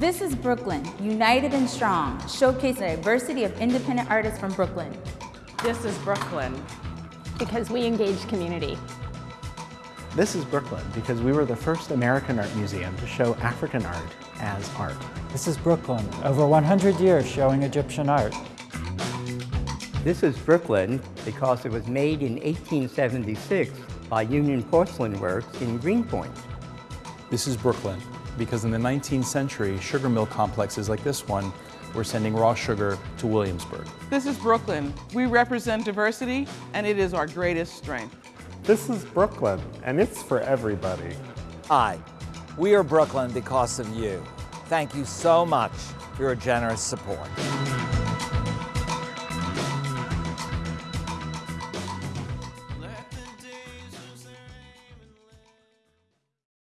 This is Brooklyn, united and strong, showcasing a diversity of independent artists from Brooklyn. This is Brooklyn. Because we engage community. This is Brooklyn because we were the first American art museum to show African art as art. This is Brooklyn, over 100 years showing Egyptian art. This is Brooklyn because it was made in 1876 by Union Porcelain Works in Greenpoint. This is Brooklyn because in the 19th century, sugar mill complexes like this one were sending raw sugar to Williamsburg. This is Brooklyn. We represent diversity, and it is our greatest strength. This is Brooklyn, and it's for everybody. Hi, we are Brooklyn because of you. Thank you so much for your generous support.